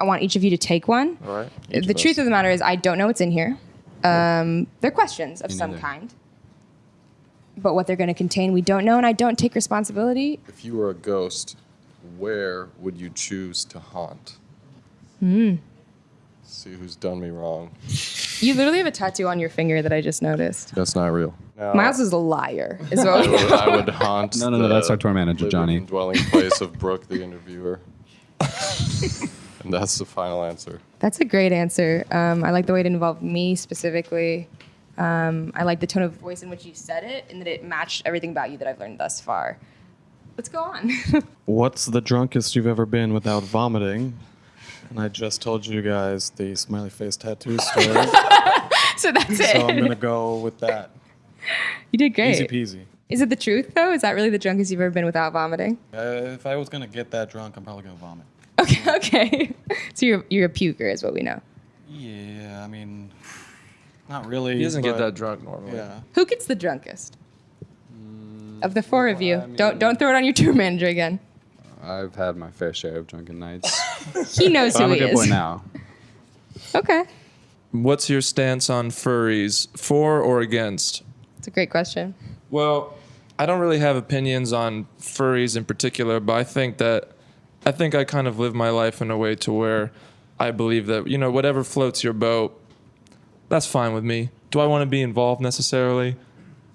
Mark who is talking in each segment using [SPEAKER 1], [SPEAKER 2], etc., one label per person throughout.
[SPEAKER 1] I want each of you to take one.
[SPEAKER 2] All right.
[SPEAKER 1] the truth of the matter is, I don't know what's in here. Um, they're questions of
[SPEAKER 3] Me
[SPEAKER 1] some
[SPEAKER 3] neither.
[SPEAKER 1] kind. But what they're going to contain, we don't know, and I don't take responsibility.
[SPEAKER 2] If you were a ghost, where would you choose to haunt?
[SPEAKER 1] Hmm.
[SPEAKER 2] See who's done me wrong.
[SPEAKER 1] You literally have a tattoo on your finger that I just noticed.
[SPEAKER 2] That's not real. Now,
[SPEAKER 1] Miles is a liar, is
[SPEAKER 2] I
[SPEAKER 1] what we
[SPEAKER 2] would, I would haunt.
[SPEAKER 3] No, no, no,
[SPEAKER 2] the
[SPEAKER 3] that's our tour manager, Johnny.
[SPEAKER 2] and Dwelling place of Brooke, the interviewer. and that's the final answer.
[SPEAKER 1] That's a great answer. Um, I like the way it involved me specifically. Um, I like the tone of voice in which you said it, and that it matched everything about you that I've learned thus far. Let's go on.
[SPEAKER 4] What's the drunkest you've ever been without vomiting? And I just told you guys the smiley face tattoo story.
[SPEAKER 1] so that's it.
[SPEAKER 4] so I'm gonna go with that.
[SPEAKER 1] you did great.
[SPEAKER 4] Easy peasy.
[SPEAKER 1] Is it the truth though? Is that really the drunkest you've ever been without vomiting?
[SPEAKER 4] Uh, if I was gonna get that drunk, I'm probably gonna vomit.
[SPEAKER 1] Okay, okay. so you're you're a puker, is what we know.
[SPEAKER 4] Yeah, I mean, not really.
[SPEAKER 2] He doesn't get that drunk normally.
[SPEAKER 4] Yeah.
[SPEAKER 1] Who gets the drunkest? of the four of you, don't don't throw it on your tour manager again.
[SPEAKER 3] I've had my fair share of drunken nights.
[SPEAKER 1] He knows
[SPEAKER 3] but
[SPEAKER 1] who
[SPEAKER 3] I'm a good
[SPEAKER 1] is.
[SPEAKER 3] boy now.
[SPEAKER 1] Okay,
[SPEAKER 5] What's your stance on furries? For or against?
[SPEAKER 1] it's a great question.
[SPEAKER 5] Well, I don't really have opinions on furries in particular, but I think that I think I kind of live my life in a way to where I believe that, you know, whatever floats your boat, that's fine with me. Do I want to be involved necessarily?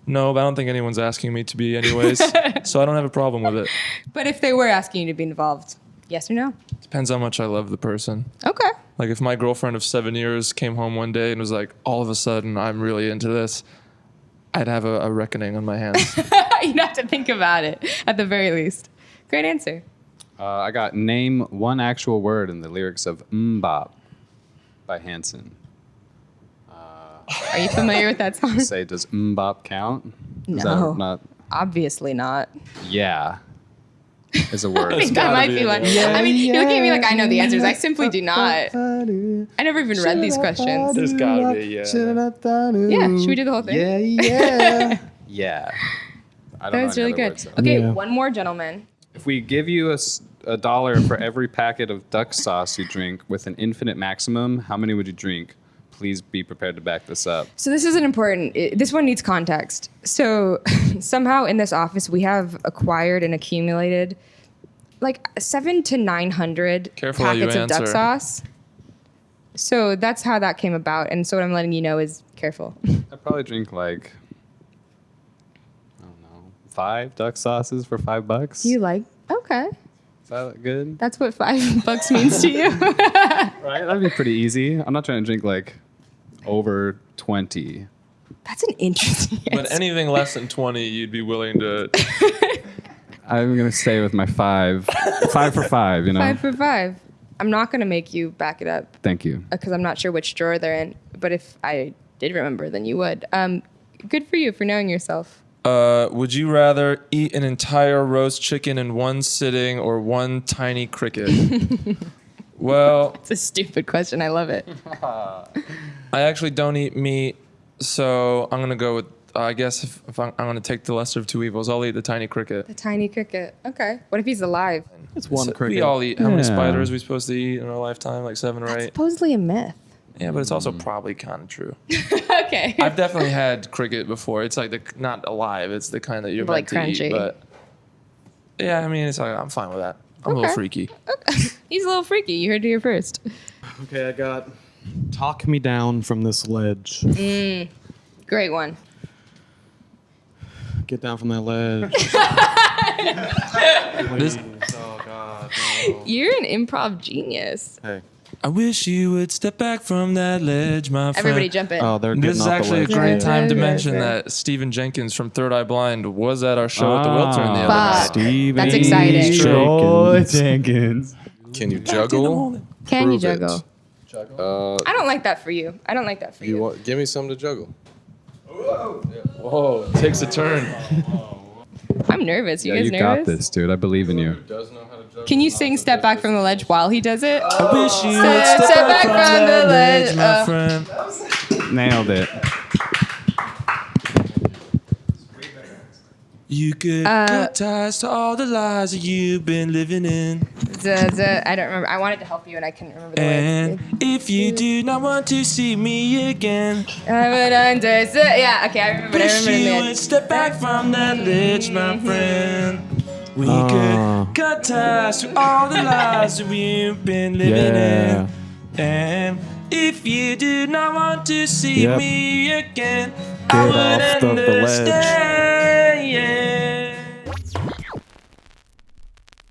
[SPEAKER 5] No, but I don't think anyone's asking me to be anyways. so I don't have a problem with it.
[SPEAKER 1] But if they were asking you to be involved, yes or no?
[SPEAKER 5] Depends how much I love the person.
[SPEAKER 1] Okay.
[SPEAKER 5] Like if my girlfriend of seven years came home one day and was like, all of a sudden I'm really into this, I'd have a, a reckoning on my hands.
[SPEAKER 1] You'd have to think about it at the very least. Great answer.
[SPEAKER 3] Uh, I got name one actual word in the lyrics of MMMBop by Hanson.
[SPEAKER 1] Are you familiar with that song?
[SPEAKER 3] Say, does MMMBop count? Is
[SPEAKER 1] No.
[SPEAKER 3] that not?
[SPEAKER 1] Obviously not.
[SPEAKER 3] Yeah. Is a word.
[SPEAKER 1] I think that might be one. I mean, you're looking at me like I know the answers. I simply do not. I never even read these questions.
[SPEAKER 5] There's gotta be, yeah.
[SPEAKER 1] Yeah, should we do the whole thing?
[SPEAKER 3] Yeah, yeah. yeah. I don't
[SPEAKER 1] That was
[SPEAKER 3] any
[SPEAKER 1] really good.
[SPEAKER 3] words, though.
[SPEAKER 1] Okay,
[SPEAKER 4] Yeah.
[SPEAKER 1] one more, gentleman.
[SPEAKER 3] If we give you a, a dollar for every packet of duck sauce you drink with an infinite maximum, how many would you drink? Please be prepared to back this up.
[SPEAKER 1] So this isn't important. It- this one needs context. So somehow in this office we have acquired and accumulated like seven to nine hundred
[SPEAKER 5] Careful how you
[SPEAKER 1] packets of duck sauce. So that's how that came about. And so what I'm letting you know is careful.
[SPEAKER 3] I'd probably drink like, I don't know, five duck sauces for five bucks.
[SPEAKER 1] you like okay.
[SPEAKER 3] Is that good?
[SPEAKER 1] That's what five bucks means to you.
[SPEAKER 3] Right? That'd be pretty easy. I'm not trying to drink like over 20.
[SPEAKER 1] That's an interesting
[SPEAKER 5] But
[SPEAKER 1] answer.
[SPEAKER 5] anything less than 20, you'd be willing to.
[SPEAKER 3] I'm going to stay with my five. five for five, you know?
[SPEAKER 1] Five for five. I'm not gonna make you back it up
[SPEAKER 3] Thank you.
[SPEAKER 1] because I'm not sure which drawer they're in. But if I did remember, then you would. Um, good for you for knowing yourself.
[SPEAKER 5] Uh, would you rather eat an entire roast chicken in one sitting or one tiny cricket? well,
[SPEAKER 1] It's a stupid question. I love it.
[SPEAKER 5] I actually don't eat meat, so I'm gonna go with. Uh, I guess if, if I'm, I'm gonna take the lesser of two evils, I'll eat the tiny cricket.
[SPEAKER 1] The tiny cricket. Okay. What if he's alive?
[SPEAKER 4] It's one
[SPEAKER 5] So
[SPEAKER 4] cricket.
[SPEAKER 5] We all eat. How many spiders are we supposed to eat in our lifetime? Like seven or
[SPEAKER 1] That's
[SPEAKER 5] eight.
[SPEAKER 1] supposedly a myth.
[SPEAKER 5] Yeah, but it's also mm. probably kind of true.
[SPEAKER 1] okay.
[SPEAKER 5] I've definitely had cricket before. It's like the not alive. It's the kind that you're
[SPEAKER 1] Like
[SPEAKER 5] meant to
[SPEAKER 1] crunchy.
[SPEAKER 5] eat. But yeah, I mean, it's like I'm fine with that. I'm a little freaky.
[SPEAKER 1] Okay.
[SPEAKER 5] freaky.
[SPEAKER 1] he's a little freaky. You heard it here first.
[SPEAKER 4] Okay, I got. Talk me down from this ledge.
[SPEAKER 1] Mm, great one.
[SPEAKER 4] Get down from that ledge.
[SPEAKER 5] This-
[SPEAKER 4] oh God.
[SPEAKER 1] You're an improv genius.
[SPEAKER 4] Hey.
[SPEAKER 5] I wish you would step back from that ledge, my friend.
[SPEAKER 1] Everybody jump in.
[SPEAKER 4] Oh, they're getting
[SPEAKER 5] This is
[SPEAKER 4] off the
[SPEAKER 5] actually a
[SPEAKER 4] ledge.
[SPEAKER 5] great time to
[SPEAKER 1] Yeah,
[SPEAKER 5] mention
[SPEAKER 1] yeah.
[SPEAKER 5] that Stephan Jenkins from Third Eye Blind was at our show at the Wiltern the other night.
[SPEAKER 3] Steven
[SPEAKER 1] That's exciting.
[SPEAKER 3] Troy Jenkins.
[SPEAKER 2] Can you juggle?
[SPEAKER 1] Can you
[SPEAKER 2] Prove it.
[SPEAKER 1] juggle?
[SPEAKER 2] Uh,
[SPEAKER 1] I don't like that for you. I don't like that for you.
[SPEAKER 2] you want? Give me some to juggle.
[SPEAKER 5] Whoa, it takes a turn.
[SPEAKER 1] I'm nervous. You
[SPEAKER 3] Yeah,
[SPEAKER 1] guys
[SPEAKER 3] you
[SPEAKER 1] nervous?
[SPEAKER 3] got this, dude. I believe in you.
[SPEAKER 2] Does know how to juggle.
[SPEAKER 1] Can you sing "Step Back from the Ledge" while he does it?
[SPEAKER 5] I wish you
[SPEAKER 1] Step-
[SPEAKER 5] step,
[SPEAKER 1] step
[SPEAKER 5] back, from, the ledge, my
[SPEAKER 1] uh,
[SPEAKER 5] friend.
[SPEAKER 3] Nailed it.
[SPEAKER 5] You could
[SPEAKER 1] Uh,
[SPEAKER 5] cut ties to all the lies that you've been living in.
[SPEAKER 1] The, duh, I don't remember. I wanted to help you and I couldn't remember the
[SPEAKER 5] And
[SPEAKER 1] words.
[SPEAKER 5] if you do not want to see me again,
[SPEAKER 1] I would understand. Yeah, okay, I remember. it, I
[SPEAKER 5] wish
[SPEAKER 1] remember
[SPEAKER 5] you would step back from that ledge, my friend. We
[SPEAKER 4] Ah.
[SPEAKER 5] could cut ties to all the lies that we've been living
[SPEAKER 4] Yeah.
[SPEAKER 5] in. And if you do not want to see
[SPEAKER 4] Yep.
[SPEAKER 5] me again,
[SPEAKER 4] Get
[SPEAKER 5] I would
[SPEAKER 4] off of the ledge.
[SPEAKER 5] understand.